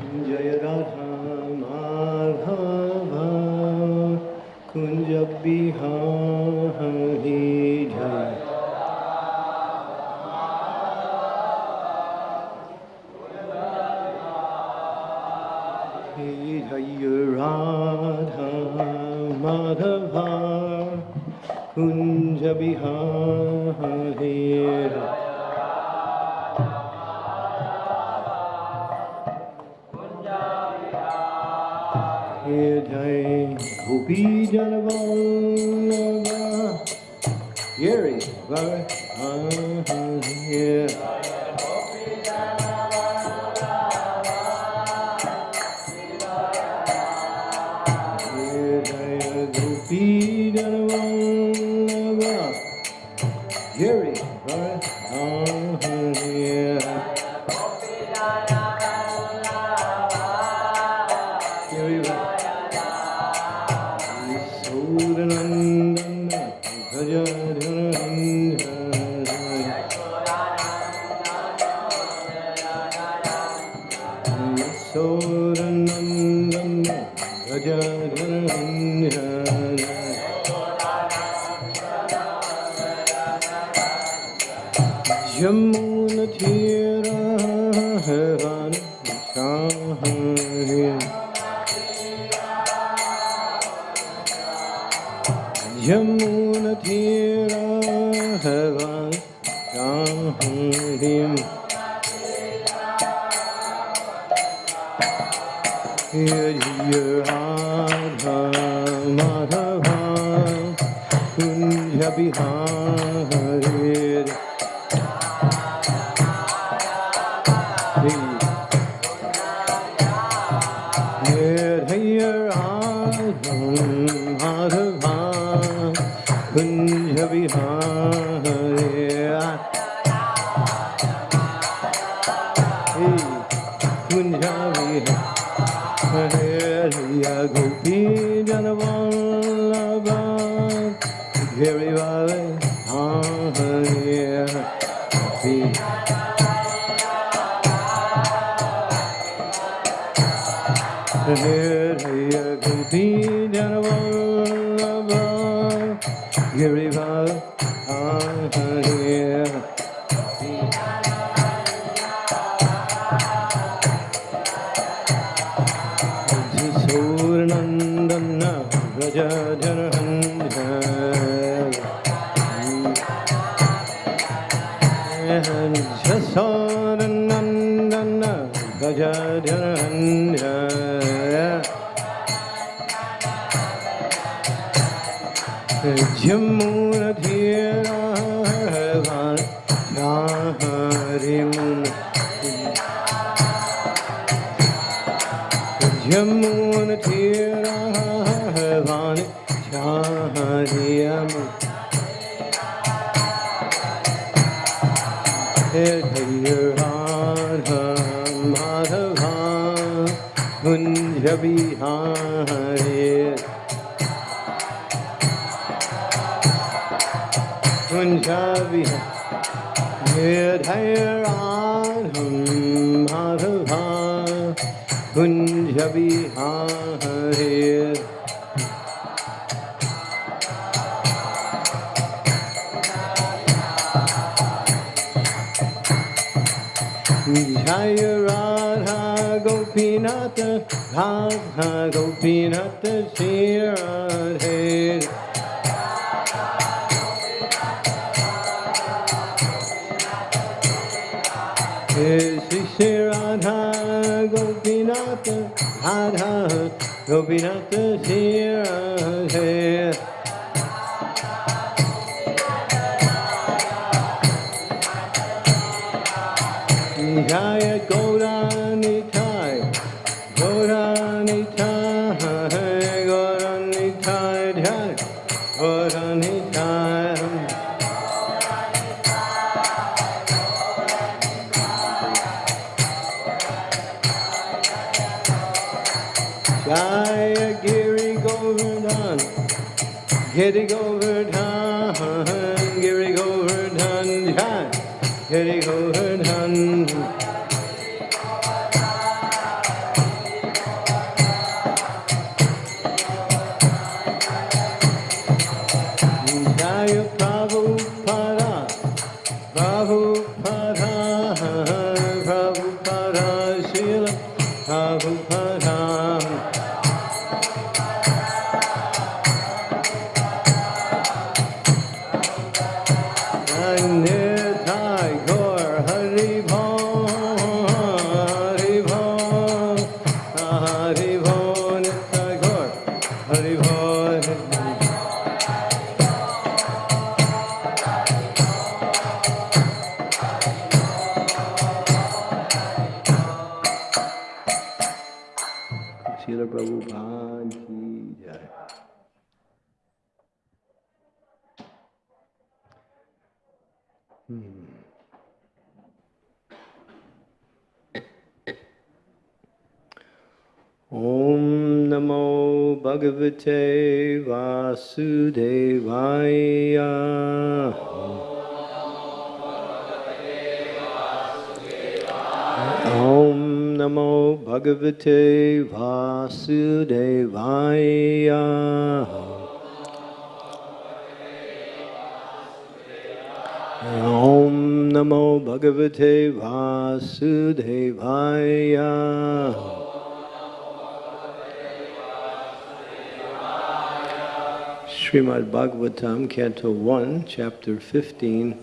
जय Radha Madhav Kunj Bihari Radha Madhava Kunj Bihar. be done of P kunj hare, jai Radha Gopinath Radha Gopinath Shri Radhe Radha Gopinath Sri Radhe Bhagavate Vasudevaya. Om Namo Bhagavate Vasudevaya. Om Namo Bhagavate Vasudevaya. Srimad Bhagavatam, Canto 1, Chapter 15.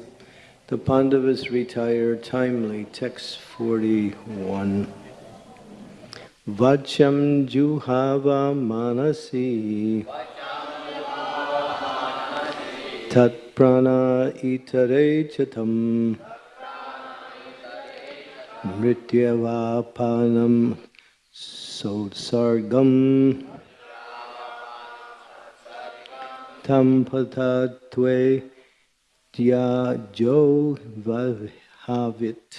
The Pandavas retire timely, text 41. Vacham Juhava Manasi Tat Prana Itare Chatam Mrityavapanam Sotsargam Tam Patatve Dya Jo Vahavit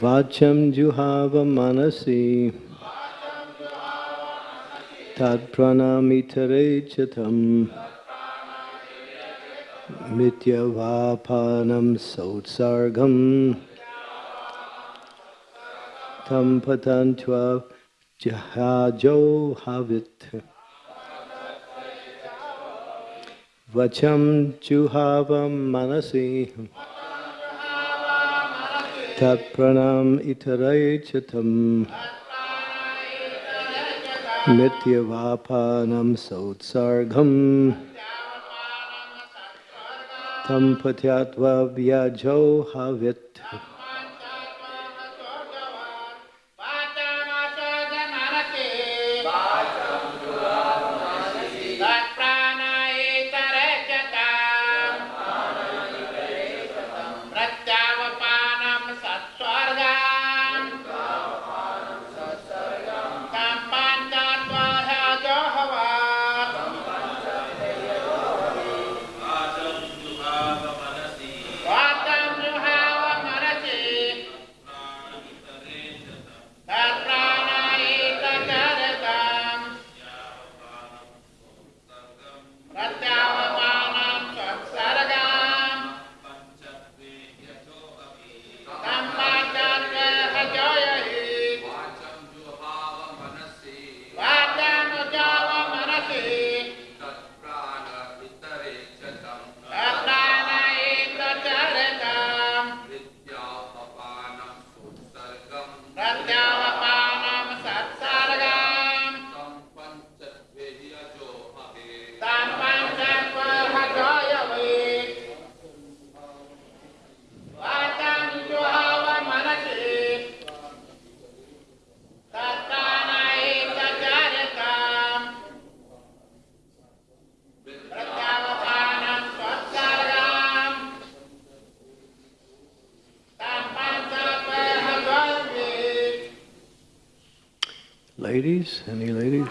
Vacham Juhava Manasi. Tad Pranamitere Chatam Mityavapanam Sotsargam Tam Patantva Jahajo Havit Vacham Juhava Manasi Tat Pranam Itare Chatam Mityavapanam Sotsargam Tam Patyatva Ladies? Any ladies?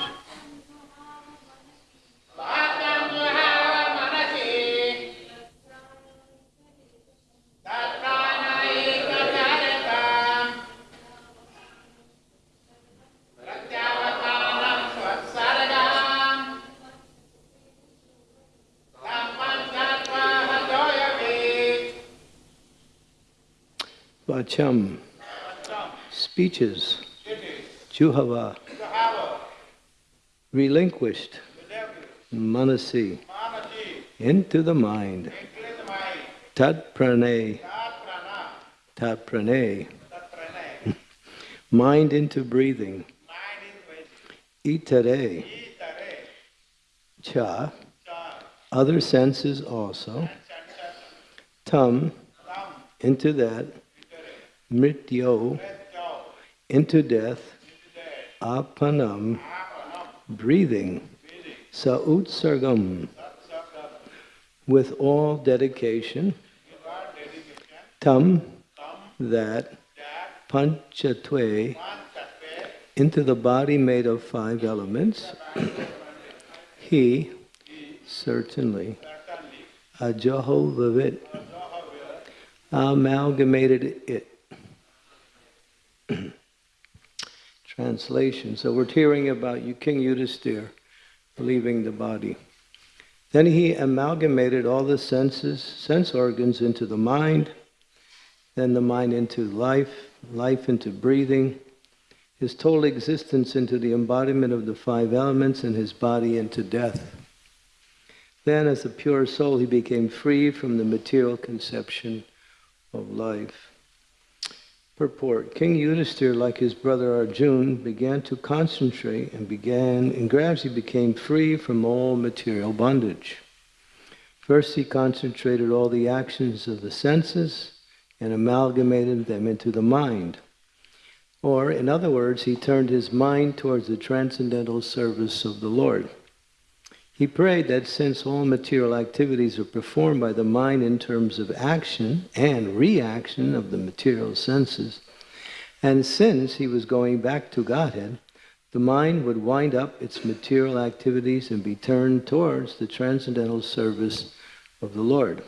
Vacham, speeches, Juhava relinquished, Manasi, into the mind, Tat Prane, tat pranay. Mind into breathing. Itare cha. Other senses also. Tam into that. Mrityo into death. apanam, breathing. Sautsargam tat with all dedication. Tam that panchatve into the body made of five elements. he certainly ajaho vivit amalgamated it. Translation. So we're hearing about King Yudhisthira, leaving the body. Then he amalgamated all the senses, sense organs into the mind, then the mind into life, life into breathing, his total existence into the embodiment of the five elements, and his body into death. Then, as a pure soul, he became free from the material conception of life. Purport King Yudhisthira, like his brother Arjun, began to concentrate and began and gradually became free from all material bondage. First, he concentrated all the actions of the senses and amalgamated them into the mind. Or, in other words, he turned his mind towards the transcendental service of the Lord. He prayed that since all material activities are performed by the mind in terms of action and reaction of the material senses, and since he was going back to Godhead, the mind would wind up its material activities and be turned towards the transcendental service of the Lord.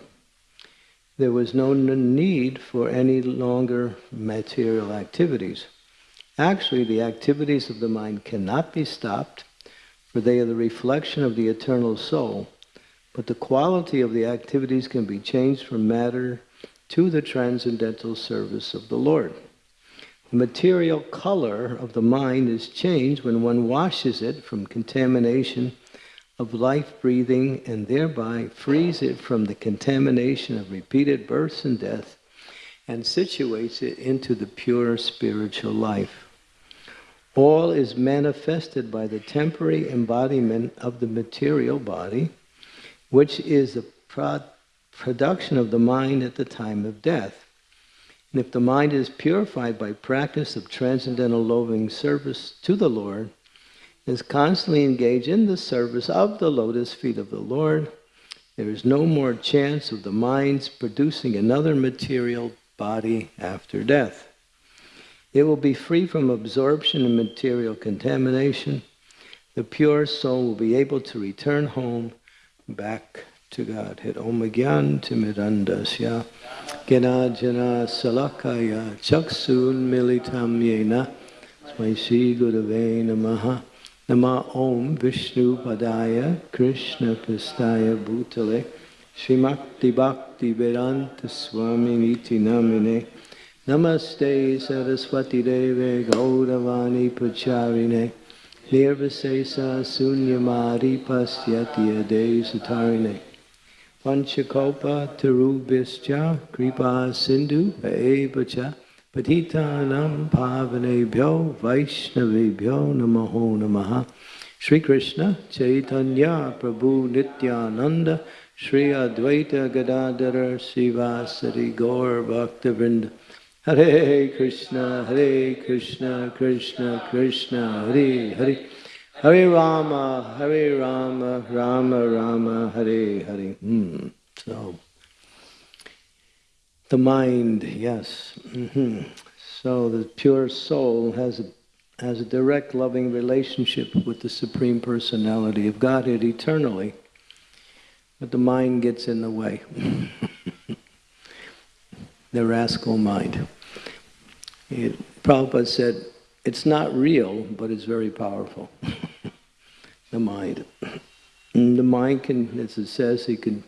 There was no need for any longer material activities. Actually, the activities of the mind cannot be stopped for they are the reflection of the eternal soul. But the quality of the activities can be changed from matter to the transcendental service of the Lord. The material color of the mind is changed when one washes it from contamination of life breathing and thereby frees it from the contamination of repeated births and death and situates it into the pure spiritual life. All is manifested by the temporary embodiment of the material body, which is the pro- production of the mind at the time of death. And if the mind is purified by practice of transcendental loving service to the Lord, is constantly engaged in the service of the lotus feet of the Lord, there is no more chance of the mind's producing another material body after death. It will be free from absorption and material contamination. The pure soul will be able to return home back to Godhead. Om Gyan Timidandasya Ganajana Salakaya Chaksun Militam Yena. Smai Sri Gurave Namaha. Nama Om Vishnu Padaya Krishna Pristaya Bhutale. Srimakti Bhakti Vedanta Swami Niti Namine Namaste Saraswati Deve Gauravani Pacharine Nirvasesa Sunyamari Pasyati Ade Satarine Panchakopa Tarubhischa Kripa Sindhu Evacha Patitanam Pavanebhyo Vaishnavebhyo Namaho Namaha Sri Krishna Chaitanya Prabhu Nityananda Sri Advaita Gadadhara Sivasari Gaur Bhaktivinoda Hare Krishna, Hare Krishna, Krishna Krishna, Hare Hare, Hare Rama, Hare Rama, Rama Rama, Hare Hare. Hmm. So, the mind, yes. hmm So the pure soul has a has a direct loving relationship with the Supreme Personality of Godhead eternally, but the mind gets in the way. the rascal mind. It, Prabhupada said, it's not real, but it's very powerful. the mind. And the mind can, as it says, it can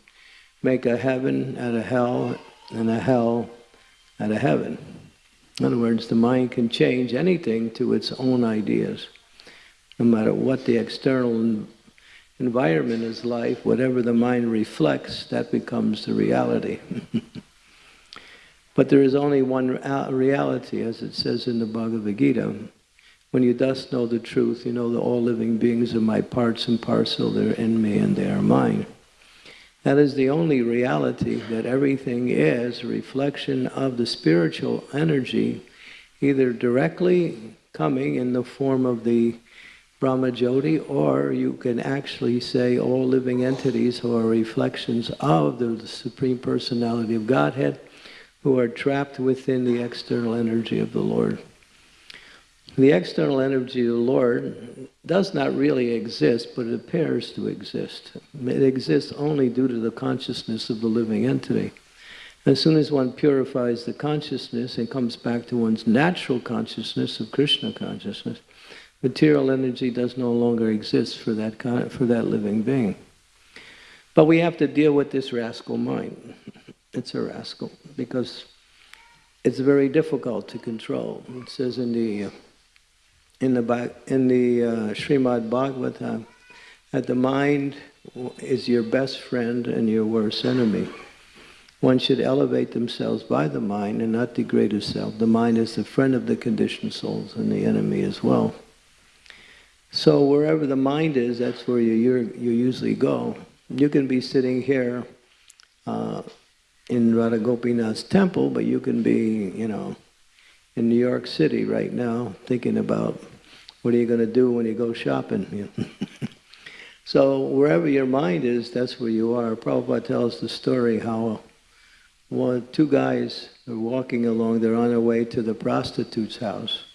make a heaven out of hell and a hell out of heaven. In other words, the mind can change anything to its own ideas. No matter what the external environment is like, whatever the mind reflects, that becomes the reality. But there is only one uh, reality, as it says in the Bhagavad Gita. When you thus know the truth, you know that all living beings are my parts and parcel, they're in me and they are mine. That is the only reality that everything is a reflection of the spiritual energy, either directly coming in the form of the Brahma Jyoti, or you can actually say all living entities who are reflections of the Supreme Personality of Godhead, who are trapped within the external energy of the Lord. The external energy of the Lord does not really exist, but it appears to exist. It exists only due to the consciousness of the living entity. As soon as one purifies the consciousness and comes back to one's natural consciousness of Krishna consciousness, material energy does no longer exist for that, for that living being. But we have to deal with this rascal mind. It's a rascal because it's very difficult to control. It says in the uh, in the in the uh, Srimad Bhagavatam that the mind is your best friend and your worst enemy. One should elevate themselves by the mind and not degrade itself. The mind is the friend of the conditioned souls and the enemy as well. So wherever the mind is, that's where you you you usually go. You can be sitting here uh, in Radha Gopinath's temple, but you can be, you know, in New York City right now, thinking about what are you going to do when you go shopping. So wherever your mind is, that's where you are. Prabhupada tells the story how one, two guys are walking along. They're on their way to the prostitute's house.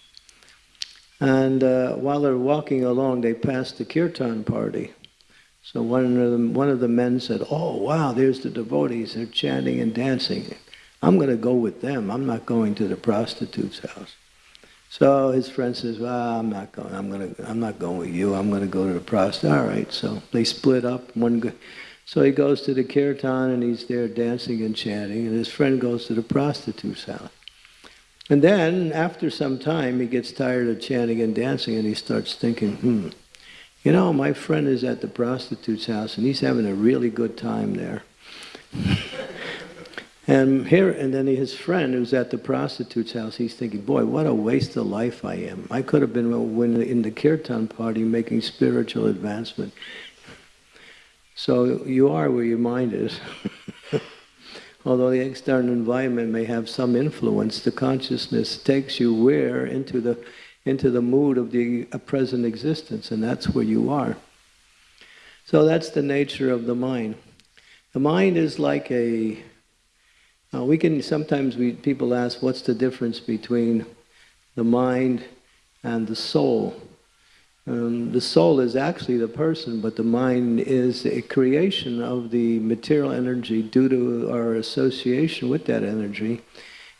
And uh, while they're walking along, they pass the kirtan party. So one of, them, one of the men said, oh, wow, there's the devotees. They're chanting and dancing. I'm going to go with them. I'm not going to the prostitute's house. So his friend says, well, I'm not going. I'm going to. I'm not going with you. I'm going to go to the prostitute. All right. So they split up. One go, so he goes to the kirtan and he's there dancing and chanting, and his friend goes to the prostitute's house. And then, after some time, he gets tired of chanting and dancing, and he starts thinking, hmm, you know, my friend is at the prostitute's house, and he's having a really good time there. and here, and then his friend who's at the prostitute's house, he's thinking, boy, what a waste of life I am. I could have been uh, in the kirtan party making spiritual advancement. So you are where your mind is. Although the external environment may have some influence, the consciousness takes you where into the into the mood of the uh, present existence, and that's where you are. So that's the nature of the mind. The mind is like a. Uh, we can sometimes we people ask, what's the difference between the mind and the soul? Um, the soul is actually the person, but the mind is a creation of the material energy due to our association with that energy.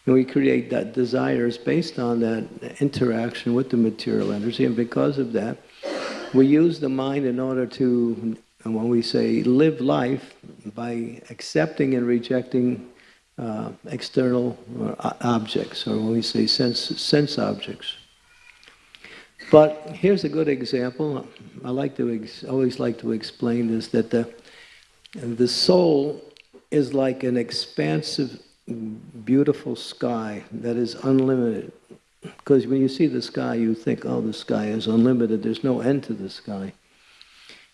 And we create that desires based on that interaction with the material energy. And because of that, we use the mind in order to, when we say live life, by accepting and rejecting uh, external uh, objects, or when we say sense, sense objects. But here's a good example. I like to always like to explain this that the the soul is like an expansive, beautiful sky that is unlimited. Because when you see the sky, you think, "Oh, the sky is unlimited. There's no end to the sky,"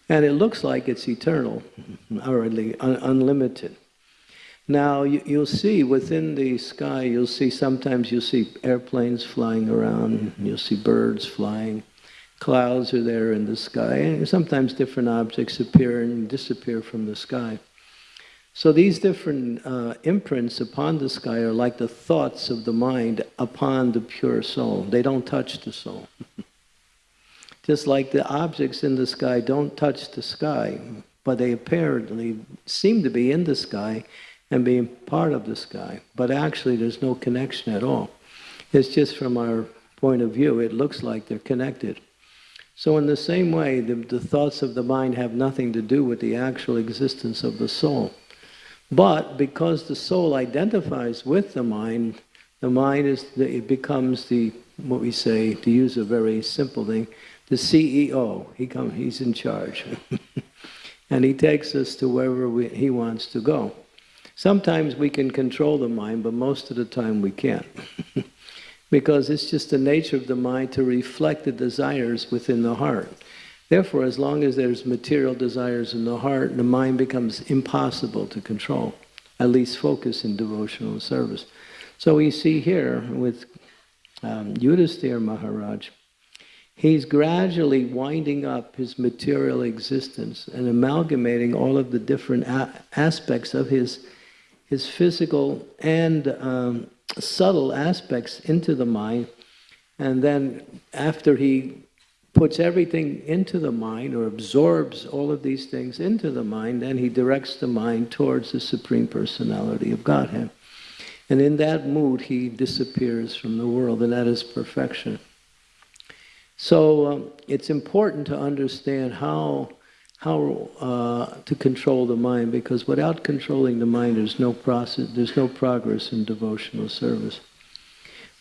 and it looks like it's eternal, or at least un- unlimited. Now you, you'll see within the sky, you'll see sometimes you'll see airplanes flying around, you'll see birds flying, clouds are there in the sky, and sometimes different objects appear and disappear from the sky. So these different uh, imprints upon the sky are like the thoughts of the mind upon the pure soul. They don't touch the soul. Just like the objects in the sky don't touch the sky, but they apparently seem to be in the sky and being part of the sky. But actually, there's no connection at all. It's just from our point of view, it looks like they're connected. So, in the same way, the, the thoughts of the mind have nothing to do with the actual existence of the soul. But because the soul identifies with the mind, the mind is the, it becomes the what we say to use a very simple thing, the CEO. He come, he's in charge, and he takes us to wherever we, he wants to go. Sometimes we can control the mind, but most of the time we can't. because it's just the nature of the mind to reflect the desires within the heart. Therefore, as long as there's material desires in the heart, the mind becomes impossible to control, at least focus in devotional service. So we see here with um, Yudhisthira Maharaj, he's gradually winding up his material existence and amalgamating all of the different aspects of his, his physical and um, subtle aspects into the mind. And then after he puts everything into the mind or absorbs all of these things into the mind, then he directs the mind towards the Supreme Personality of Godhead. And in that mood, he disappears from the world, and that is perfection. So um, it's important to understand how, how uh, to control the mind, because without controlling the mind, there's no process, there's no progress in devotional service.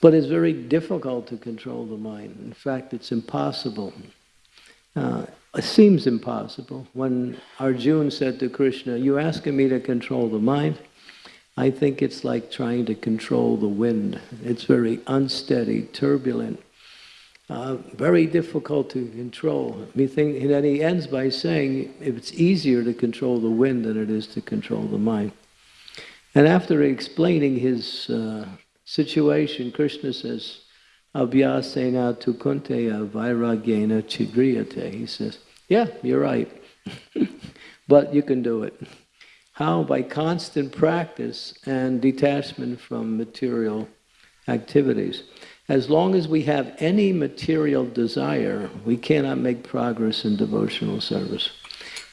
But it's very difficult to control the mind. In fact, it's impossible. Uh, it seems impossible. When Arjuna said to Krishna, you asking me to control the mind? I think it's like trying to control the wind. It's very unsteady, turbulent, uh, very difficult to control. Think, and then he ends by saying, it's easier to control the wind than it is to control the mind. And after explaining his uh, situation, Krishna says, Abhyasena tu kunteya vairagyena chidriyate. He says, yeah, you're right. but you can do it. How? By constant practice and detachment from material activities. As long as we have any material desire, we cannot make progress in devotional service.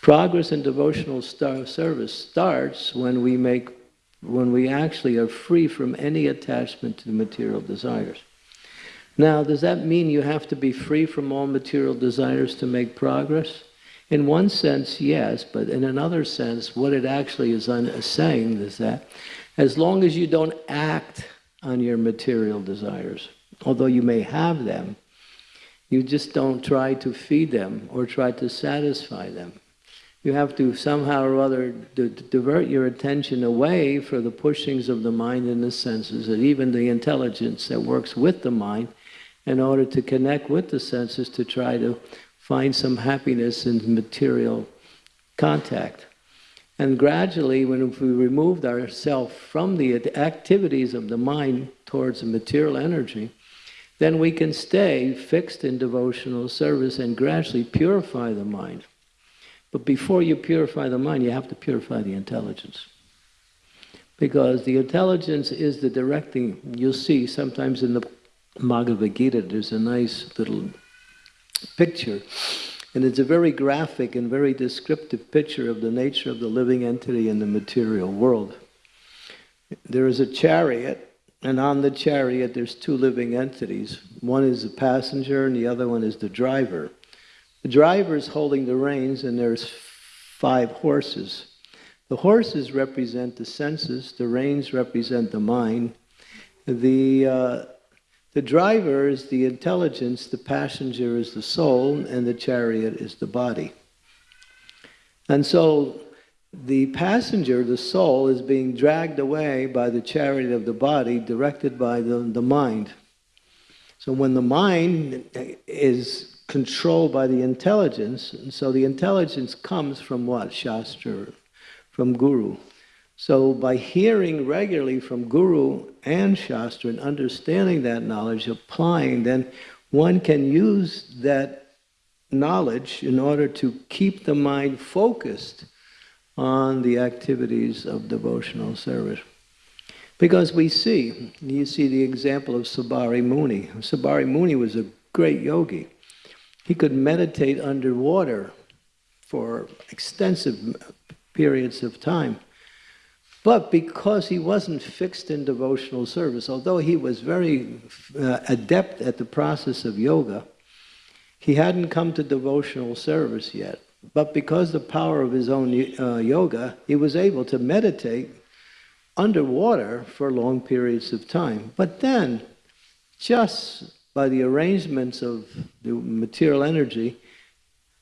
Progress in devotional service starts when we make when we actually are free from any attachment to material desires. Now, does that mean you have to be free from all material desires to make progress? In one sense, yes, but in another sense, what it actually is saying is that as long as you don't act on your material desires, although you may have them, you just don't try to feed them or try to satisfy them you have to somehow or other divert your attention away from the pushings of the mind and the senses, and even the intelligence that works with the mind, in order to connect with the senses to try to find some happiness in material contact. And gradually, when we removed ourselves from the activities of the mind towards the material energy, then we can stay fixed in devotional service and gradually purify the mind. But before you purify the mind, you have to purify the intelligence. Because the intelligence is the directing, you'll see sometimes in the Bhagavad Gita, there's a nice little picture. And it's a very graphic and very descriptive picture of the nature of the living entity in the material world. There is a chariot, and on the chariot there's two living entities. One is the passenger and the other one is the driver. The driver is holding the reins and there's five horses. The horses represent the senses, the reins represent the mind. The, uh, the driver is the intelligence, the passenger is the soul, and the chariot is the body. And so the passenger, the soul, is being dragged away by the chariot of the body, directed by the, the mind. So when the mind is controlled by the intelligence. And so the intelligence comes from what? Shastra, from Guru. So by hearing regularly from Guru and Shastra and understanding that knowledge, applying, then one can use that knowledge in order to keep the mind focused on the activities of devotional service. Because we see, you see the example of Saubhari Muni. Saubhari Muni was a great yogi. He could meditate underwater for extensive periods of time. But because he wasn't fixed in devotional service, although he was very uh, adept at the process of yoga, he hadn't come to devotional service yet. But because the power of his own uh, yoga, he was able to meditate underwater for long periods of time. But then, just by the arrangements of the material energy,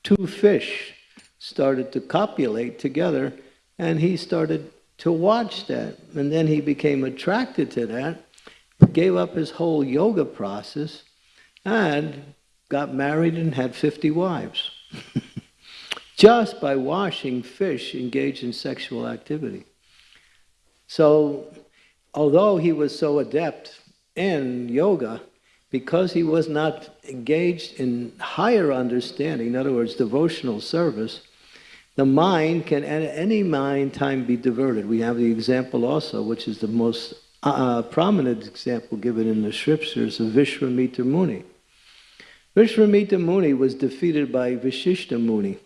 two fish started to copulate together and he started to watch that. And then he became attracted to that, gave up his whole yoga process, and got married and had 50 wives. Just by washing fish engaged in sexual activity. So, although he was so adept in yoga, because he was not engaged in higher understanding, in other words, devotional service, the mind can at any mind time be diverted. We have the example also, which is the most uh, prominent example given in the scriptures of Vishwamitra Muni. Vishwamitra Muni was defeated by Vasishtha Muni.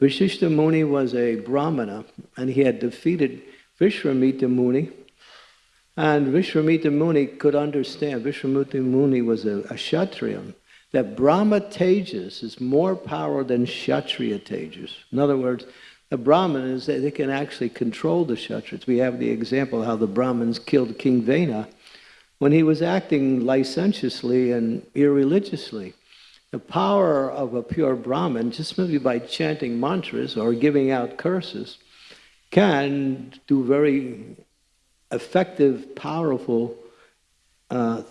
Vasishtha Muni was a Brahmana, and he had defeated Vishwamitra Muni. And Vishwamitra Muni could understand, Vishwamitra Muni was a, a Kshatriya, that Brahma Tejas is more power than Kshatriya Tejas. In other words, the Brahmanas, that they can actually control the Kshatriyas. We have the example how the Brahmins killed King Vena when he was acting licentiously and irreligiously. The power of a pure Brahmin, just maybe by chanting mantras or giving out curses, can do very effective, powerful. Uh,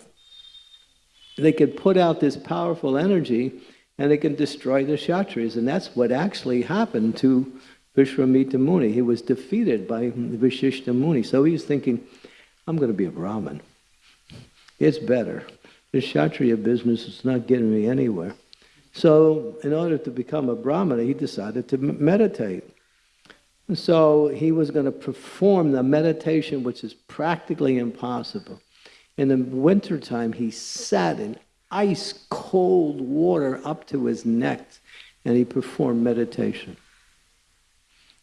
they can put out this powerful energy and they can destroy the Kshatriyas. And that's what actually happened to Vishwamitra Muni. He was defeated by Vasishtha Muni. So he's thinking, I'm going to be a Brahmin. It's better. The Kshatriya business is not getting me anywhere. So, in order to become a Brahmana, he decided to meditate. So, he was going to perform the meditation, which is practically impossible. In the wintertime, he sat in ice cold water up to his neck and he performed meditation.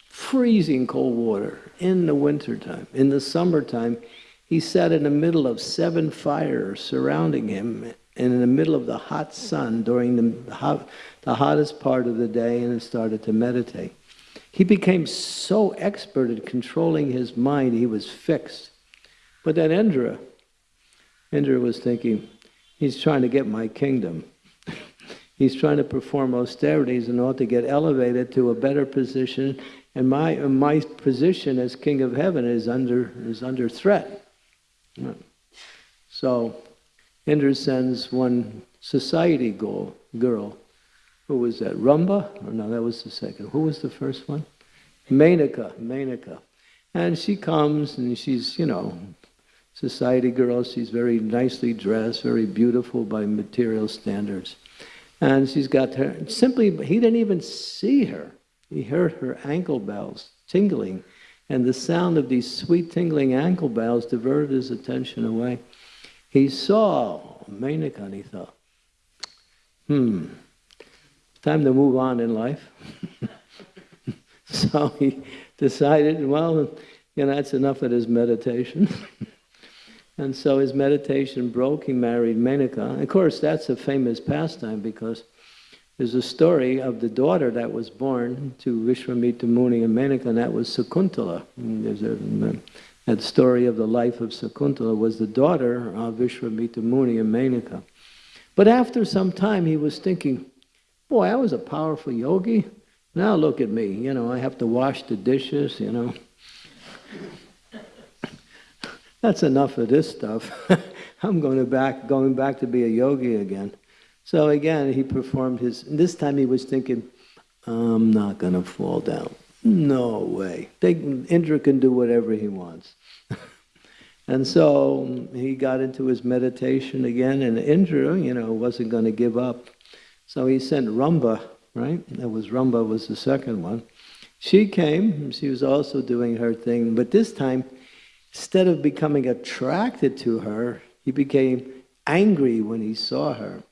Freezing cold water in the wintertime. In the summertime, he sat in the middle of seven fires surrounding him and in the middle of the hot sun during the, hot, the hottest part of the day and started to meditate. He became so expert at controlling his mind, he was fixed. But then Indra, Indra was thinking, he's trying to get my kingdom. he's trying to perform austerities in order to get elevated to a better position, and my, my position as king of heaven is under, is under threat. So Indra sends one society girl, girl. Who was that? Rambha? Or no, that was the second. Who was the first one? Menaka, Menaka. And she comes and she's, you know, society girl. She's very nicely dressed, very beautiful by material standards. And she's got her, simply, he didn't even see her. He heard her ankle bells tingling and the sound of these sweet tingling ankle bells diverted his attention away. He saw Menaka and he thought, hmm, time to move on in life. so he decided, well, you know, that's enough of his meditation. and so his meditation broke, he married Menaka. Of course, that's a famous pastime because there's a story of the daughter that was born to Vishwamitra Muni and Menaka, and that was Sakuntala. There's a, that story of the life of Sakuntala was the daughter of Vishwamitra Muni and Menaka. But after some time, he was thinking, boy, I was a powerful yogi. Now look at me, you know, I have to wash the dishes, you know. That's enough of this stuff. I'm going to back, going back to be a yogi again. So again, he performed his, this time he was thinking, I'm not going to fall down. No way. They, Indra can do whatever he wants. and so um, he got into his meditation again, and Indra, you know, wasn't going to give up. So he sent Rambha, right? That was Rambha was the second one. She came, she was also doing her thing, but this time, instead of becoming attracted to her, he became angry when he saw her.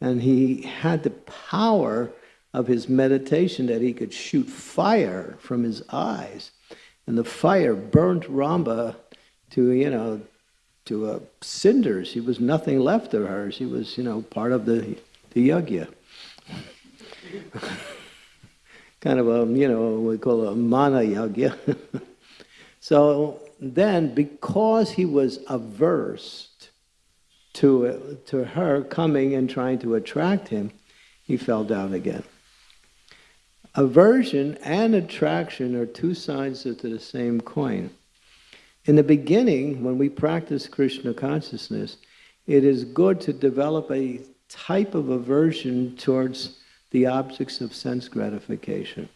And he had the power of his meditation that he could shoot fire from his eyes. And the fire burnt Rambha to, you know, to a cinder. She was nothing left of her. She was, you know, part of the, the yagya. kind of a, you know, we call it a mana yagya. so then, because he was averse to, to her coming and trying to attract him, he fell down again. aversion and attraction are two sides of the same coin. In the beginning, when we practice Krishna consciousness, it is good to develop a type of aversion towards the objects of sense gratification.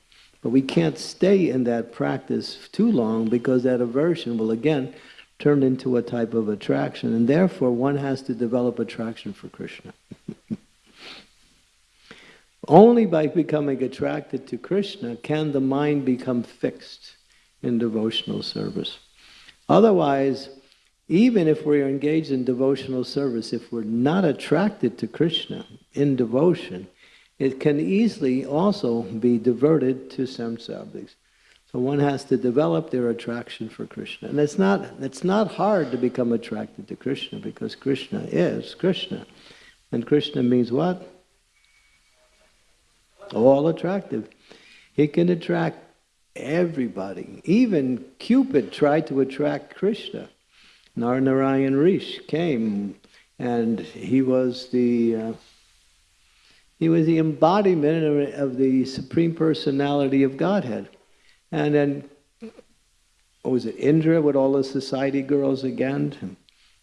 But we can't stay in that practice too long because that aversion will again turn into a type of attraction, and therefore one has to develop attraction for Krishna. Only by becoming attracted to Krishna can the mind become fixed in devotional service. Otherwise, even if we're engaged in devotional service, if we're not attracted to Krishna in devotion, it can easily also be diverted to sense objects. So one has to develop their attraction for Krishna. And it's not, it's not hard to become attracted to Krishna because Krishna is Krishna. And Krishna means what? All attractive. He can attract everybody. Even Cupid tried to attract Krishna. Narnarayan Rish came and he was the uh, he was the embodiment of, the supreme personality of Godhead. And then what was it Indra with all the society girls again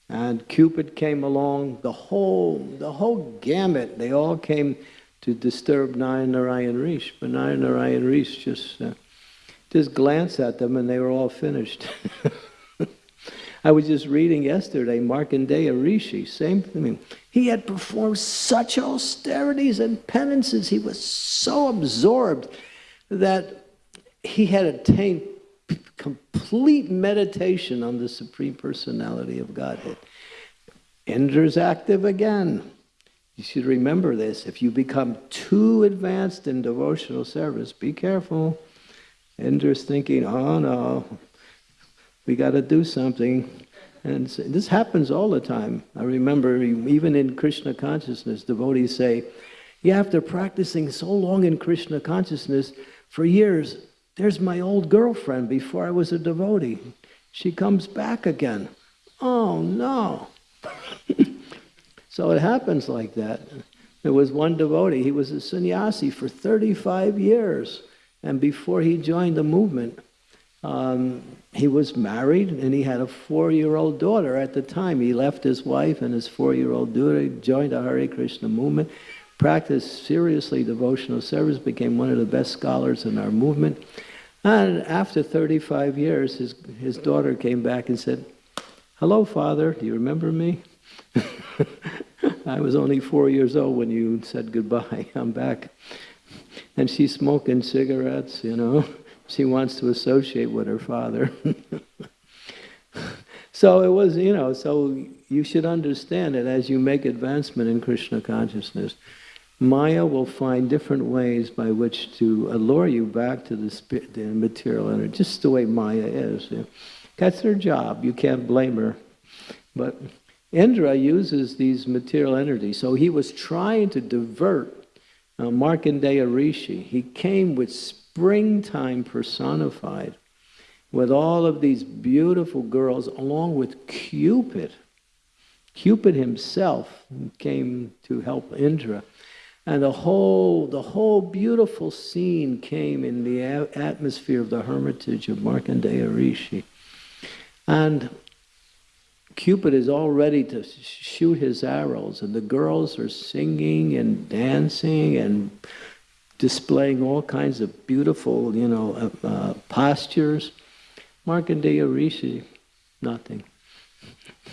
and Cupid came along the whole the whole gamut they all came to disturb Narayan Rish but Narayan Rish just uh, just glanced at them and they were all finished I was just reading yesterday, Markandeya Rishi, same thing. He had performed such austerities and penances. He was so absorbed that he had attained complete meditation on the Supreme Personality of Godhead. Indra's active again. You should remember this. If you become too advanced in devotional service, be careful. Indra's thinking, oh no, we got to do something. And this happens all the time. I remember even in Krishna consciousness, devotees say, yeah, after practicing so long in Krishna consciousness, for years, there's my old girlfriend before I was a devotee. She comes back again. Oh, no. so it happens like that. There was one devotee, he was a sannyasi for 35 years. And before he joined the movement, um, he was married and he had a four-year-old daughter at the time. He left his wife and his four-year-old daughter, joined the Hare Krishna movement, practiced seriously devotional service, became one of the best scholars in our movement. And after 35 years, his, his daughter came back and said, hello, father, do you remember me? I was only four years old when you said goodbye. I'm back. And she's smoking cigarettes, you know she wants to associate with her father. so it was, you know, so you should understand that as you make advancement in Krishna consciousness, Maya will find different ways by which to allure you back to the, spirit, the material energy, just the way Maya is. That's her job. You can't blame her. But Indra uses these material energies. So he was trying to divert uh, Markandeya Rishi. He came with springtime personified with all of these beautiful girls along with Cupid. Cupid himself came to help Indra. And the whole, the whole beautiful scene came in the atmosphere of the hermitage of Markandeya Rishi. And Cupid is all ready to shoot his arrows, and the girls are singing and dancing and displaying all kinds of beautiful, you know, uh, uh, postures. Markandeya Rishi, nothing.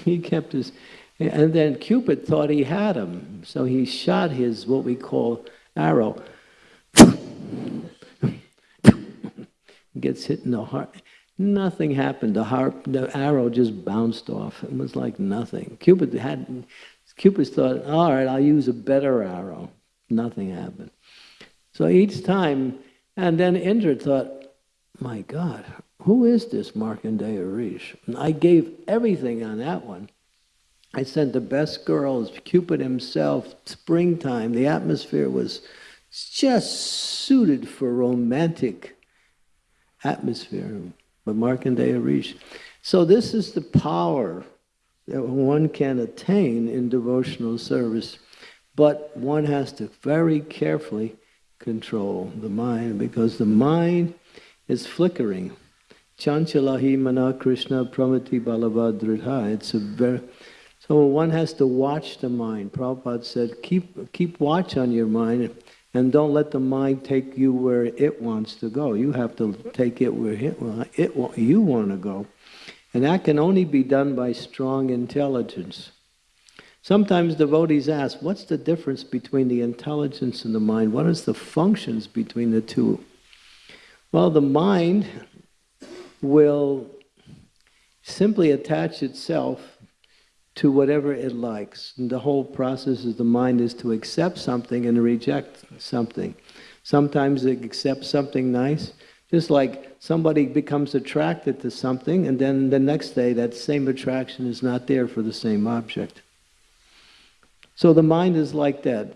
He kept his, and then Cupid thought he had him, so he shot his, what we call, arrow. Gets hit in the heart. Nothing happened. The, heart, the arrow just bounced off. It was like nothing. Cupid had, Cupid thought, all right, I'll use a better arrow. Nothing happened. So each time, and then Indra thought, my God, who is this Markandeya Rish? And I gave everything on that one. I sent the best girls, Cupid himself, springtime. The atmosphere was just suited for romantic atmosphere. But Markandeya Rish. So this is the power that one can attain in devotional service. But one has to very carefully control the mind because the mind is flickering. Chanchalahi mana Krishna pramati balavadridha. It's a very so one has to watch the mind. Prabhupada said, keep keep watch on your mind and don't let the mind take you where it wants to go. You have to take it where it, it you want to go. And that can only be done by strong intelligence. Sometimes devotees ask, what's the difference between the intelligence and the mind? What is the functions between the two? Well, the mind will simply attach itself to whatever it likes. And the whole process of the mind is to accept something and reject something. Sometimes it accepts something nice, just like somebody becomes attracted to something and then the next day that same attraction is not there for the same object. So the mind is like that.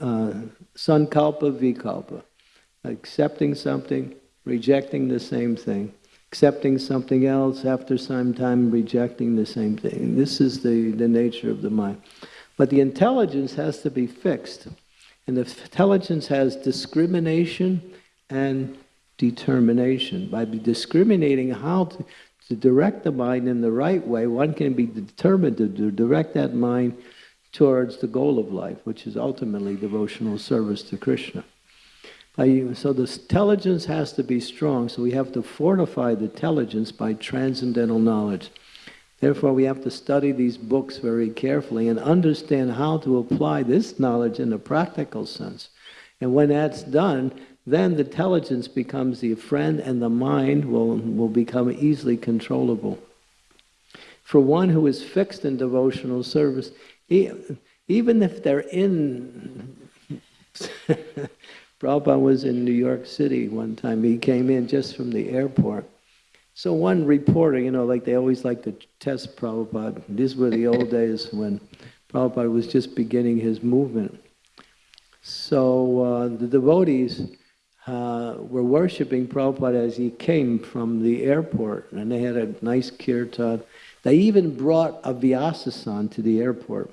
Uh, sankalpa, vikalpa. Accepting something, rejecting the same thing. Accepting something else, after some time rejecting the same thing. This is the, the nature of the mind. But the intelligence has to be fixed. And the intelligence has discrimination and determination. By discriminating how to, to direct the mind in the right way, one can be determined to direct that mind towards the goal of life, which is ultimately devotional service to Krishna. So the intelligence has to be strong, so we have to fortify the intelligence by transcendental knowledge. Therefore, we have to study these books very carefully and understand how to apply this knowledge in a practical sense. And when that's done, then the intelligence becomes the friend and the mind will, will become easily controllable. For one who is fixed in devotional service, even if they're in... Prabhupada was in New York City one time. He came in just from the airport. So one reporter, you know, like they always like to test Prabhupada. These were the old days when Prabhupada was just beginning his movement. So uh, the devotees uh, were worshipping Prabhupada as he came from the airport, and they had a nice kirtan. They even brought a Vyasasan to the airport.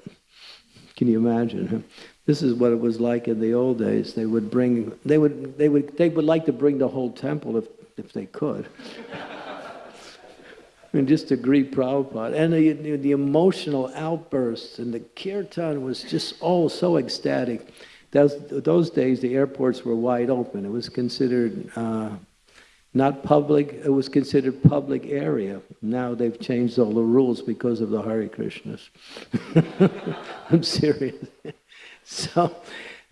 Can you imagine? This is what it was like in the old days. They would bring, they would, they would, they would like to bring the whole temple if, if they could. and just to greet Prabhupada. And the, the emotional outbursts and the kirtan was just all so ecstatic. Those, those days, the airports were wide open. It was considered uh, not public, it was considered public area. Now they've changed all the rules because of the Hare Krishnas. I'm serious. so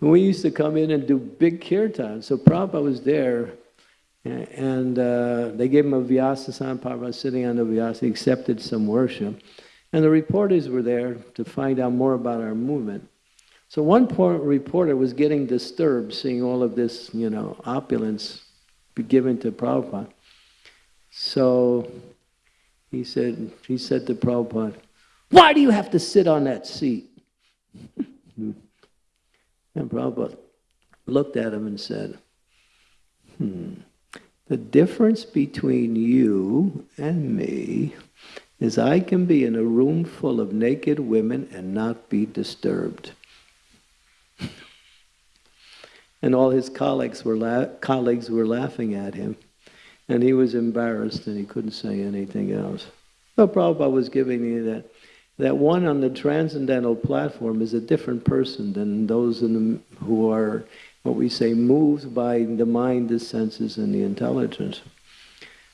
we used to come in and do big kirtan. So Prabhupada was there, and uh, they gave him a Vyasasan. Prabhupada sitting on the Vyasa, he accepted some worship. And the reporters were there to find out more about our movement. So one poor reporter was getting disturbed seeing all of this, you know, opulence be given to Prabhupada. So he said, he said to Prabhupada, why do you have to sit on that seat? and Prabhupada looked at him and said, hmm, the difference between you and me is I can be in a room full of naked women and not be disturbed. And all his colleagues were, colleagues were laughing at him. And he was embarrassed and he couldn't say anything else. So Prabhupada was giving me that, that one on the transcendental platform is a different person than those the, who are, what we say, moved by the mind, the senses, and the intelligence.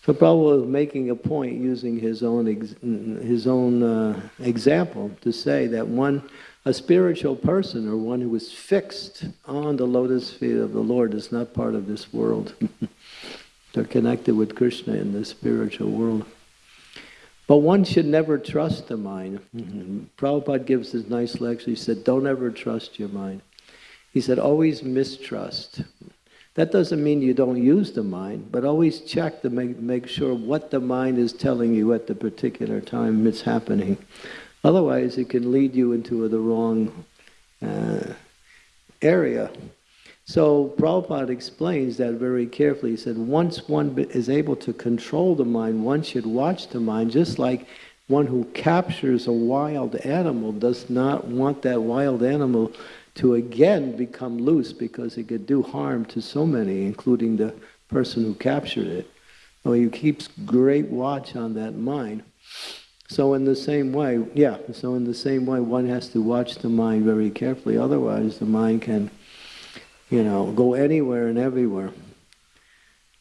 So Prabhupada was making a point using his own, his own uh, example to say that one a spiritual person or one who is fixed on the lotus feet of the Lord is not part of this world. They're connected with Krishna in the spiritual world. But one should never trust the mind. Mm-hmm. Prabhupada gives this nice lecture. He said, don't ever trust your mind. He said, always mistrust. That doesn't mean you don't use the mind, but always check to make, make sure what the mind is telling you at the particular time it's happening. Otherwise, it can lead you into the wrong uh, area. So Prabhupada explains that very carefully. He said, once one is able to control the mind, one should watch the mind, just like one who captures a wild animal does not want that wild animal to again become loose because it could do harm to so many, including the person who captured it. So he keeps great watch on that mind. So in the same way, yeah, so in the same way, one has to watch the mind very carefully. Otherwise, the mind can, you know, go anywhere and everywhere.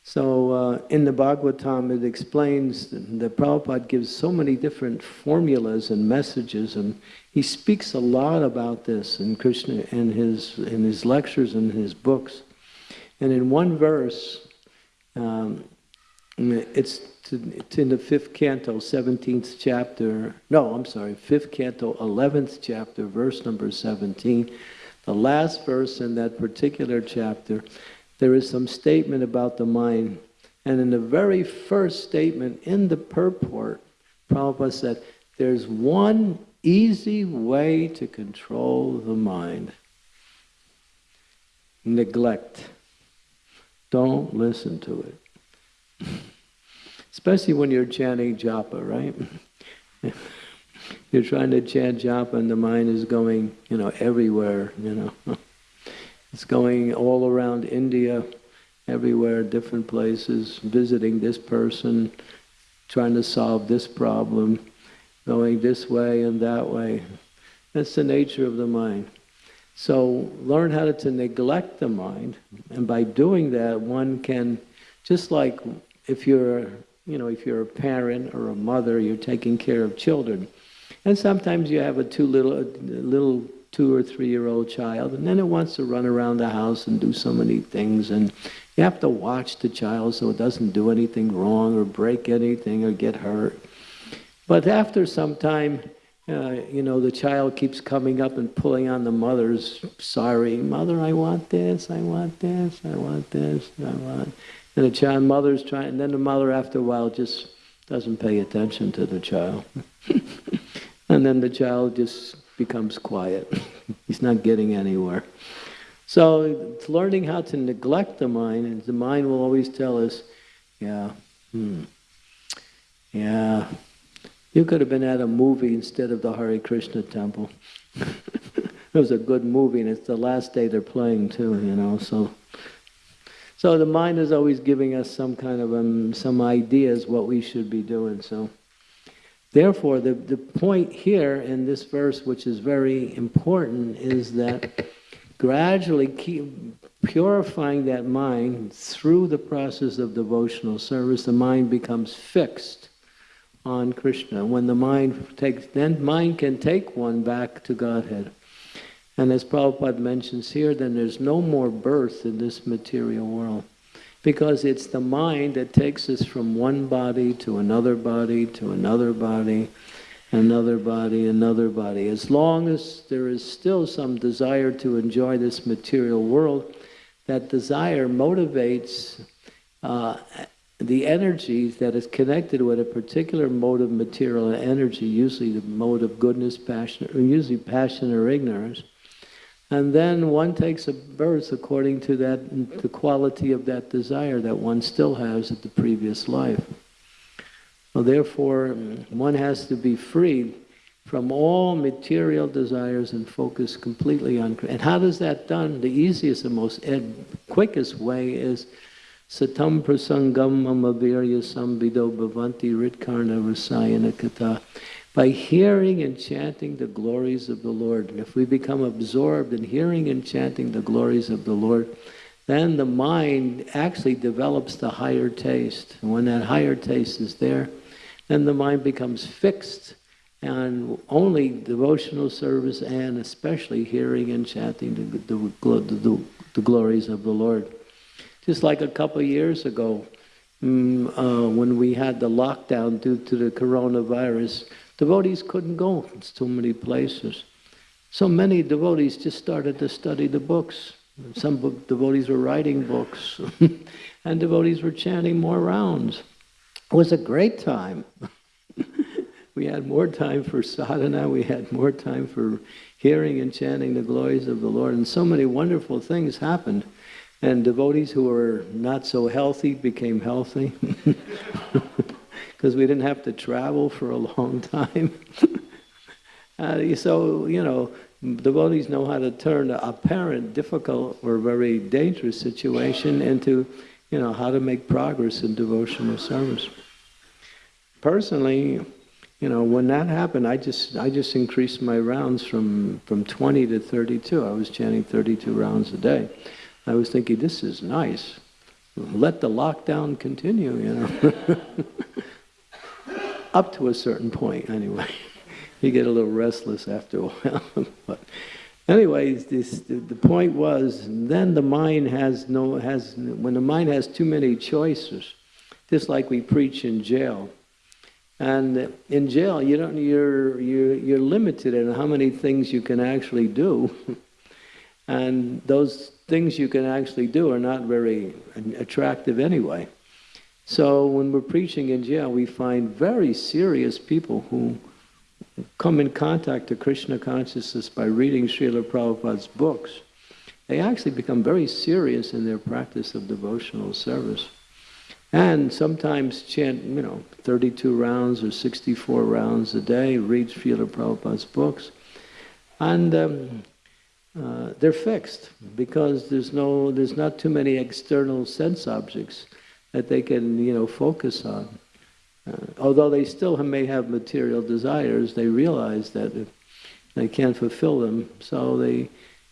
So uh, in the Bhagavatam, it explains that Prabhupada gives so many different formulas and messages, and he speaks a lot about this in Krishna in his in his lectures and his books. And in one verse, um, it's, it's in the fifth canto, seventeenth chapter. No, I'm sorry, fifth canto, eleventh chapter, verse number seventeen. The last verse in that particular chapter there is some statement about the mind. And in the very first statement in the purport, Prabhupada said, there's one easy way to control the mind. Neglect. Don't listen to it. Especially when you're chanting japa, right? you're trying to chant japa and the mind is going, you know, everywhere, you know. It's going all around India, everywhere, different places, visiting this person, trying to solve this problem, going this way and that way. That's the nature of the mind. So learn how to, to neglect the mind, and by doing that, one can, just like if you're, you know, if you're a parent or a mother, you're taking care of children, and sometimes you have a two little, a little two or three year old child, and then it wants to run around the house and do so many things. And you have to watch the child so it doesn't do anything wrong or break anything or get hurt. But after some time, uh, you know, the child keeps coming up and pulling on the mother's, sorry, mother, I want this, I want this, I want this, I want. And the child, mother's trying, and then the mother, after a while, just doesn't pay attention to the child. and then the child just becomes quiet. He's not getting anywhere. So it's learning how to neglect the mind, and the mind will always tell us, yeah, hmm, yeah, you could have been at a movie instead of the Hare Krishna temple. it was a good movie, and it's the last day they're playing too, you know, so... So the mind is always giving us some kind of um, some ideas what we should be doing. So Therefore, the, the point here in this verse, which is very important, is that gradually keep purifying that mind through the process of devotional service, the mind becomes fixed on Krishna. When the mind takes, then mind can take one back to Godhead. And as Prabhupada mentions here, then there's no more birth in this material world because it's the mind that takes us from one body to another body to another body, another body, another body. As long as there is still some desire to enjoy this material world, that desire motivates uh, the energy that is connected with a particular mode of material energy, usually the mode of goodness, passion, or usually passion or ignorance. And then one takes a birth according to that, the quality of that desire that one still has at the previous life. Well, therefore, one has to be freed from all material desires and focus completely on. And how does that done? The easiest and most ed, quickest way is satam prasangam mamavirya sambido bhavanti ritkarna rasayana by hearing and chanting the glories of the Lord. And if we become absorbed in hearing and chanting the glories of the Lord, then the mind actually develops the higher taste. And when that higher taste is there, then the mind becomes fixed on only devotional service and especially hearing and chanting the, the, the, the glories of the Lord. Just like a couple years ago, um, uh, when we had the lockdown due to the coronavirus, Devotees couldn't go so many places. So many devotees just started to study the books. Some devotees were writing books, and devotees were chanting more rounds. It was a great time. we had more time for sadhana, we had more time for hearing and chanting the glories of the Lord, and so many wonderful things happened. And devotees who were not so healthy became healthy. because we didn't have to travel for a long time. uh, so, you know, devotees know how to turn an apparent difficult or very dangerous situation into, you know, how to make progress in devotional service. Personally, you know, when that happened, I just I just increased my rounds from from 20 to 32. I was chanting 32 rounds a day. I was thinking, this is nice. Let the lockdown continue, you know. Up to a certain point, anyway. you get a little restless after a while. but anyways, this, the, the point was, then the mind has no has when the mind has too many choices, just like we preach in jail. And in jail, you don't you're you're you're limited in how many things you can actually do. and those things you can actually do are not very attractive anyway. So when we're preaching in jail, we find very serious people who come in contact to Krishna consciousness by reading Srila Prabhupada's books. They actually become very serious in their practice of devotional service. And sometimes chant, you know, 32 rounds or 64 rounds a day, read Srila Prabhupada's books. And um, uh, they're fixed because there's no, there's not too many external sense objects that they can, you know, focus on. Uh, although they still may have material desires, they realize that they can't fulfill them, so they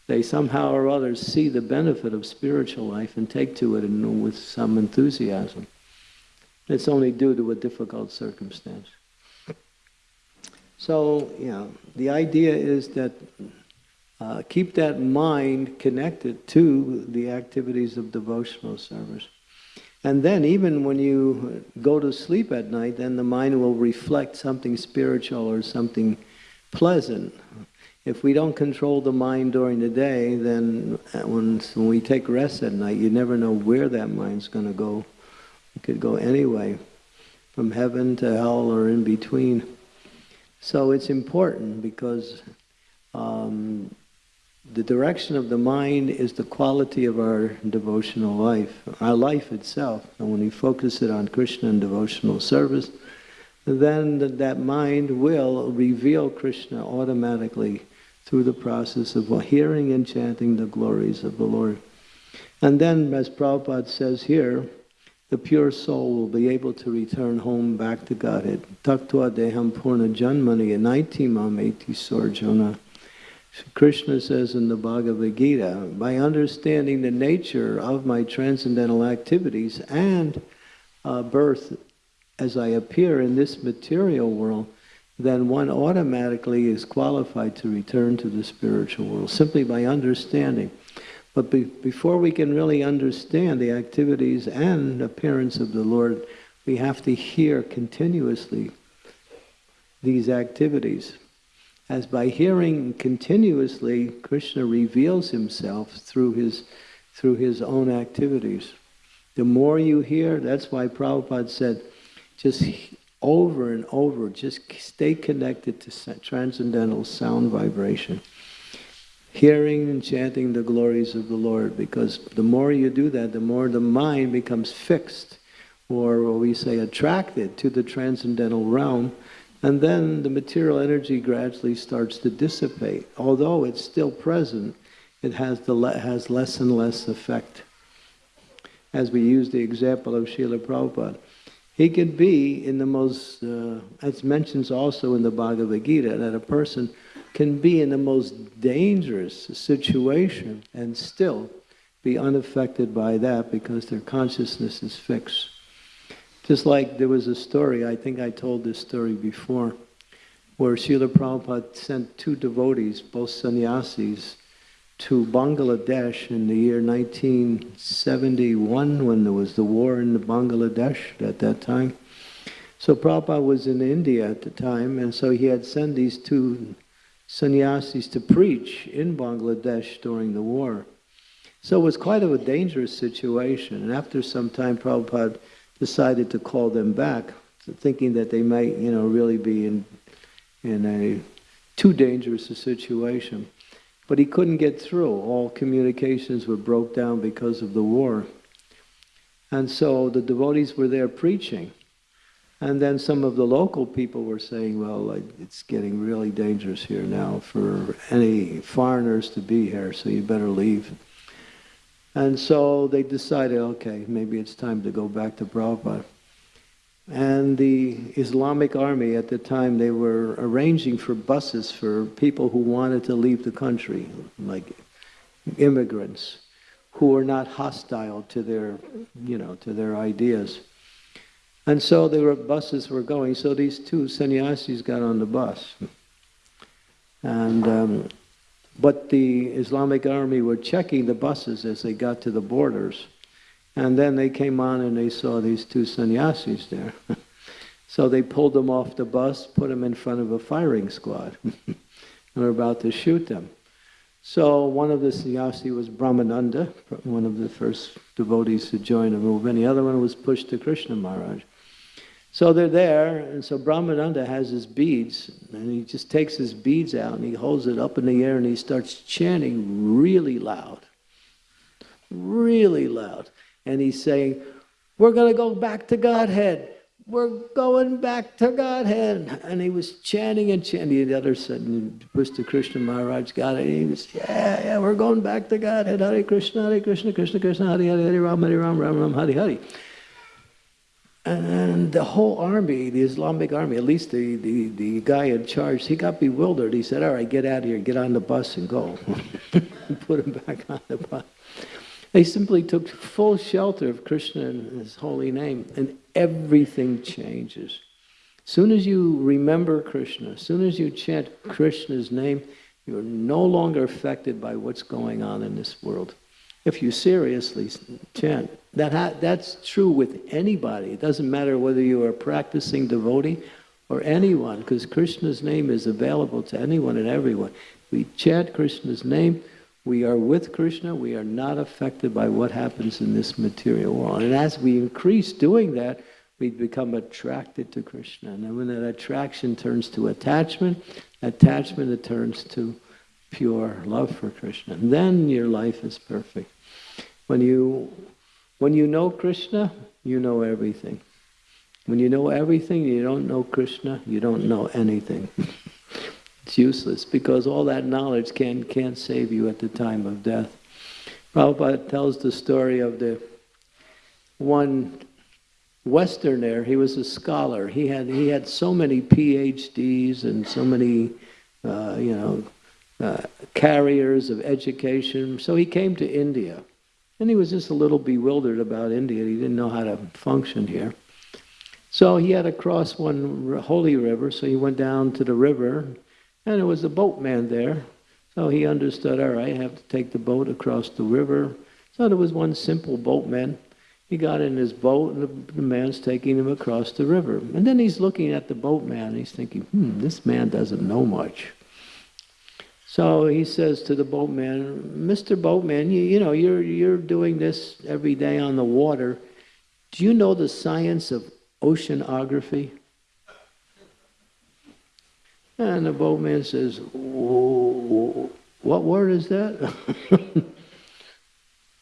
they somehow or other see the benefit of spiritual life and take to it and with some enthusiasm. It's only due to a difficult circumstance. So, you know, the idea is that uh, keep that mind connected to the activities of devotional service. And then even when you go to sleep at night, then the mind will reflect something spiritual or something pleasant. If we don't control the mind during the day, then when, when we take rest at night, you never know where that mind's going to go. It could go anyway, from heaven to hell or in between. So it's important because um, the direction of the mind is the quality of our devotional life, our life itself. And when we focus it on Krishna and devotional service, then that mind will reveal Krishna automatically through the process of hearing and chanting the glories of the Lord. And then, as Prabhupada says here, the pure soul will be able to return home back to Godhead. Taktva deham purna janmani anaitimam eti sorjona. Krishna says in the Bhagavad Gita, by understanding the nature of my transcendental activities and uh, birth as I appear in this material world, then one automatically is qualified to return to the spiritual world, simply by understanding. But be before we can really understand the activities and appearance of the Lord, we have to hear continuously these activities as by hearing continuously, Krishna reveals himself through his, through his own activities. The more you hear, that's why Prabhupada said, just over and over, just stay connected to transcendental sound vibration. Hearing and chanting the glories of the Lord, because the more you do that, the more the mind becomes fixed, or what we say attracted to the transcendental realm, and then the material energy gradually starts to dissipate. Although it's still present, it has, the le has less and less effect. As we use the example of Srila Prabhupada. He could be in the most, uh, as mentions also in the Bhagavad Gita, that a person can be in the most dangerous situation and still be unaffected by that because their consciousness is fixed. Just like there was a story, I think I told this story before, where Srila Prabhupada sent two devotees, both sannyasis, to Bangladesh in the year 1971 when there was the war in Bangladesh at that time. So Prabhupada was in India at the time, and so he had sent these two sannyasis to preach in Bangladesh during the war. So it was quite of a dangerous situation, and after some time Prabhupada decided to call them back, thinking that they might, you know, really be in in a too dangerous a situation. But he couldn't get through. All communications were broke down because of the war. And so the devotees were there preaching. And then some of the local people were saying, well, it's getting really dangerous here now for any foreigners to be here, so you better leave. And so they decided, okay, maybe it's time to go back to Prabhupada. And the Islamic army at the time, they were arranging for buses for people who wanted to leave the country, like immigrants, who were not hostile to their, you know, to their ideas. And so were buses were going. So these two sannyasis got on the bus. And um, but the Islamic army were checking the buses as they got to the borders. And then they came on and they saw these two sannyasis there. so they pulled them off the bus, put them in front of a firing squad, and were about to shoot them. So one of the sannyasi was Brahmananda, one of the first devotees to join the movement. The other one was Pushta Krishna Maharaj. So they're there, and so Brahmananda has his beads, and he just takes his beads out and he holds it up in the air and he starts chanting really loud. Really loud. And he's saying, We're going to go back to Godhead. We're going back to Godhead. And he was chanting and chanting. and The other said, Pushta Krishna Maharaj got it. He was, Yeah, yeah, we're going back to Godhead. Hare Krishna, Hare Krishna, Krishna Krishna, Hare Hare, Hare Ram, Hare Ram, Ram Ram, Hare Hare. And the whole army, the Islamic army, at least the, the, the guy in charge, he got bewildered. He said, all right, get out of here, get on the bus and go. Put him back on the bus. They simply took full shelter of Krishna and his holy name, and everything changes. As soon as you remember Krishna, as soon as you chant Krishna's name, you're no longer affected by what's going on in this world. If you seriously chant, that ha- that's true with anybody. It doesn't matter whether you are practicing devotee or anyone, because Krishna's name is available to anyone and everyone. We chant Krishna's name, we are with Krishna, we are not affected by what happens in this material world. And as we increase doing that, we become attracted to Krishna. And then when that attraction turns to attachment, attachment it turns to pure love for Krishna. And then your life is perfect. When you when you know Krishna, you know everything. When you know everything, you don't know Krishna, you don't know anything. it's useless because all that knowledge can, can't save you at the time of death. Prabhupada tells the story of the one Westerner, he was a scholar. He had, he had so many PhDs and so many, uh, you know, uh, carriers of education. So he came to India. And he was just a little bewildered about India. He didn't know how to function here. So he had to cross one holy river, so he went down to the river, and there was a boatman there. So he understood, all right, I have to take the boat across the river. So there was one simple boatman. He got in his boat, and the, man's taking him across the river. And then he's looking at the boatman, and he's thinking, hmm, this man doesn't know much. So he says to the boatman, Mr. Boatman, you, you know, you're, you're doing this every day on the water. Do you know the science of oceanography? And the boatman says, What word is that?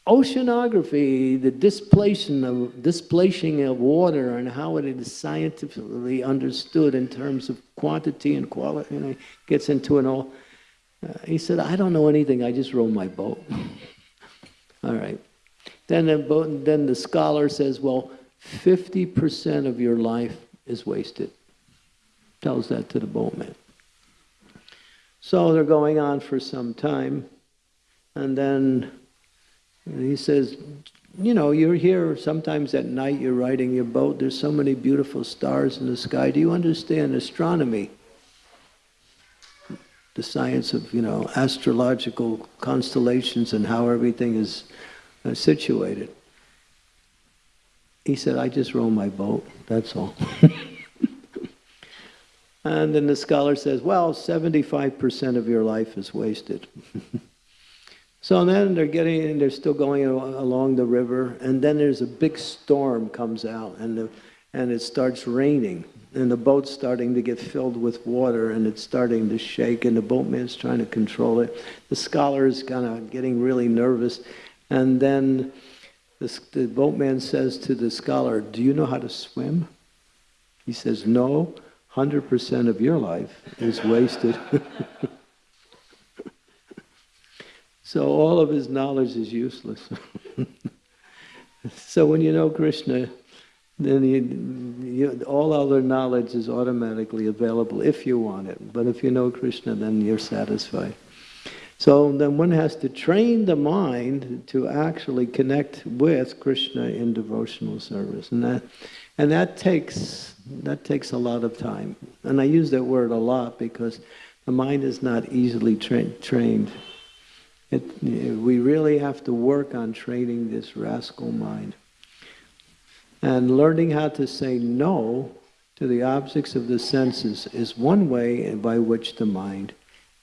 oceanography, the displacing of, displacing of water and how it is scientifically understood in terms of quantity and quality, you know, gets into an all. He said, I don't know anything, I just row my boat. All right. Then the, boat, then the scholar says, well, 50% of your life is wasted. Tells that to the boatman. So they're going on for some time, and then he says, you know, you're here sometimes at night, you're riding your boat, there's so many beautiful stars in the sky. Do you understand astronomy? The science of you know astrological constellations and how everything is uh, situated. He said, "I just row my boat. That's all." and then the scholar says, "Well, seventy-five percent of your life is wasted." so then they're getting, they're still going along the river, and then there's a big storm comes out, and the, and it starts raining and the boat's starting to get filled with water and it's starting to shake and the boatman's trying to control it the scholar is kind of getting really nervous and then the, the boatman says to the scholar do you know how to swim He says, no, 100% of your life is wasted. so all of his knowledge is useless. so when you know Krishna, then you, you, all other knowledge is automatically available if you want it. But if you know Krishna, then you're satisfied. So then one has to train the mind to actually connect with Krishna in devotional service, and that and that takes that takes a lot of time. And I use that word a lot because the mind is not easily tra- trained. It, we really have to work on training this rascal mind. And learning how to say no to the objects of the senses is one way by which the mind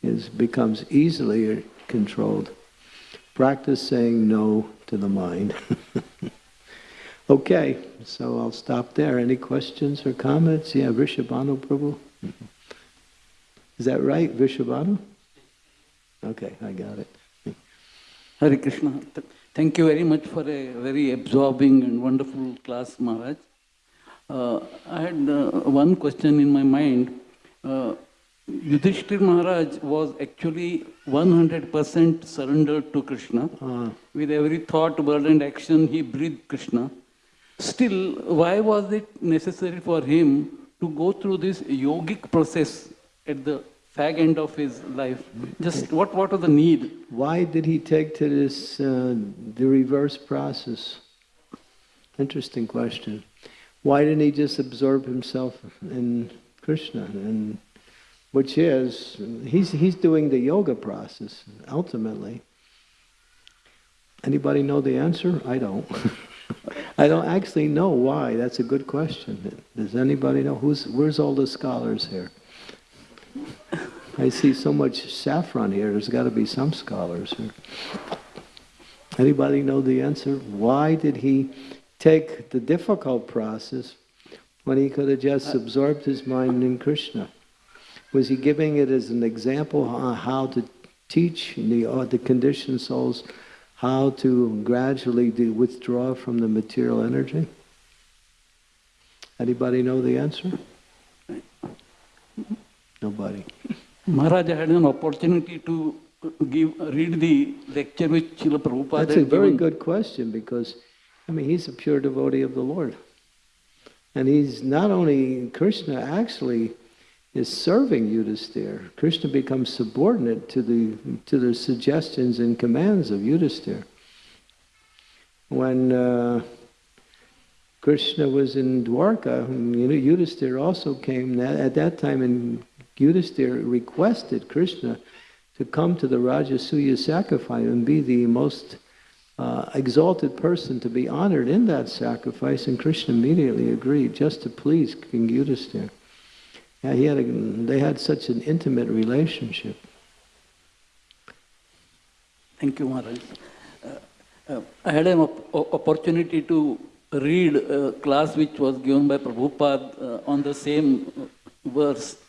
is becomes easily controlled. Practice saying no to the mind. okay, so I'll stop there. Any questions or comments? Yeah, Vishabhanu Prabhu. Is that right, Vishabhanu? Okay, I got it. Hare Krishna. Th- Thank you very much for a very absorbing and wonderful class, Maharaj. Uh, I had uh, one question in my mind. Uh, Yudhishthir Maharaj was actually 100% surrendered to Krishna. Uh, With every thought, word, and action, he breathed Krishna. Still, why was it necessary for him to go through this yogic process at the fag end of his life? Just what, what was the need? why did he take to this, uh, the reverse process? Interesting question. Why didn't he just absorb himself in Krishna? And which is, he's, he's doing the yoga process, ultimately. Anybody know the answer? I don't. I don't actually know why. That's a good question. Does anybody know? Who's, where's all the scholars here? I see so much saffron here. There's got to be some scholars here. Anybody know the answer? Why did he take the difficult process when he could have just absorbed his mind in Krishna? Was he giving it as an example on how to teach the, the conditioned souls how to gradually do, withdraw from the material energy? Anybody know the answer? Nobody. Maharaj had an opportunity to give read the lecture which Srila Prabhupada That's a very given. good question because, I mean, he's a pure devotee of the Lord. And he's not only, Krishna actually is serving Yudhisthira. Krishna becomes subordinate to the, to the suggestions and commands of Yudhisthira. When uh, Krishna was in Dwarka, you know, Yudhisthira also came, at that time and Yudhisthira requested Krishna to come to the Rajasuya sacrifice and be the most uh, exalted person to be honored in that sacrifice, and Krishna immediately agreed, just to please King Yudhisthira. Yeah, he had a, they had such an intimate relationship. Thank you, Maharaj. Uh, uh, I had an op- opportunity to read a class which was given by Prabhupada uh, on the same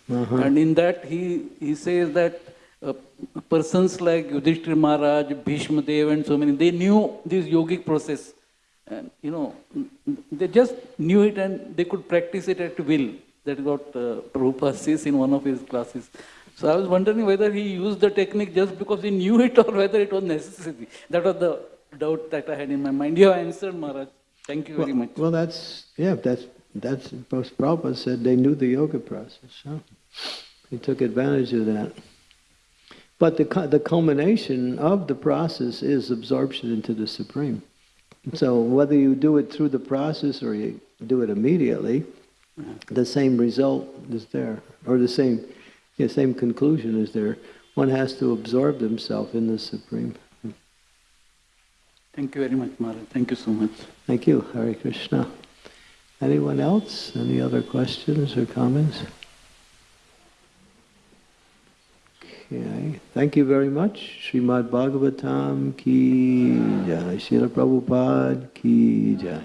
verse. And in that, he, he says that uh, persons like Yudhishthir Maharaj, Bhishma Dev, and so many, they knew this yogic process. And, you know, they just knew it and they could practice it at will. That is what uh, Prabhupada says in one of his classes. So I was wondering whether he used the technique just because he knew it or whether it was necessary. That was the doubt that I had in my mind. You have answered, Maharaj. Thank you very well, much. Well, that's, yeah, that's, that's, Prabhupada said they knew the yoga process. So they took advantage of that. But the, the culmination of the process is absorption into the Supreme. So whether you do it through the process or you do it immediately, the same result is there, or the same, yeah, same conclusion is there. One has to absorb himself in the Supreme. Thank you very much, Maharaj. Thank you so much. Thank you, Hare Krishna. Anyone else? Any other questions or comments? Okay. Thank you very much. Srimad Bhagavatam ki jai. Srila Prabhupada ki jai.